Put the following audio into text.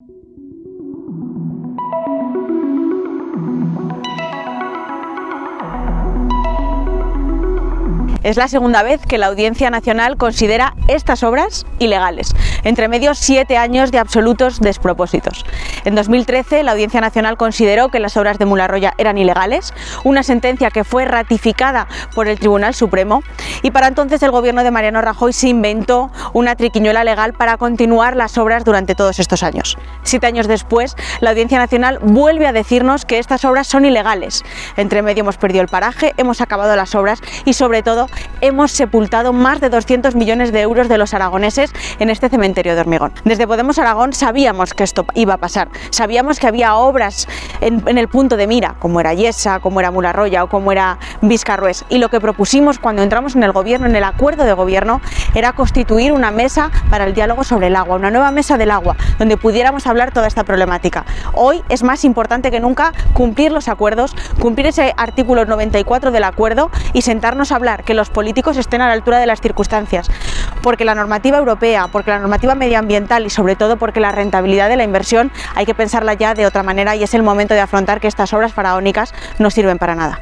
you Es la segunda vez que la Audiencia Nacional considera estas obras ilegales, entre medio siete años de absolutos despropósitos. En 2013 la Audiencia Nacional consideró que las obras de Mularroya eran ilegales, una sentencia que fue ratificada por el Tribunal Supremo y para entonces el gobierno de Mariano Rajoy se inventó una triquiñuela legal para continuar las obras durante todos estos años. Siete años después la Audiencia Nacional vuelve a decirnos que estas obras son ilegales. Entre medio hemos perdido el paraje, hemos acabado las obras y sobre todo hemos sepultado más de 200 millones de euros de los aragoneses en este cementerio de hormigón. Desde Podemos Aragón sabíamos que esto iba a pasar, sabíamos que había obras en, el punto de mira, como era Yesa, como era Mularroya o como era Vizcarrués, y lo que propusimos cuando entramos en el gobierno, en el acuerdo de gobierno, era constituir una mesa para el diálogo sobre el agua, una nueva mesa del agua, donde pudiéramos hablar toda esta problemática. Hoy es más importante que nunca cumplir los acuerdos, cumplir ese artículo 94 del acuerdo y sentarnos a hablar, que los políticos estén a la altura de las circunstancias, porque la normativa europea, porque la normativa medioambiental y sobre todo porque la rentabilidad de la inversión hay que pensarla ya de otra manera y es el momento de afrontar que estas obras faraónicas no sirven para nada.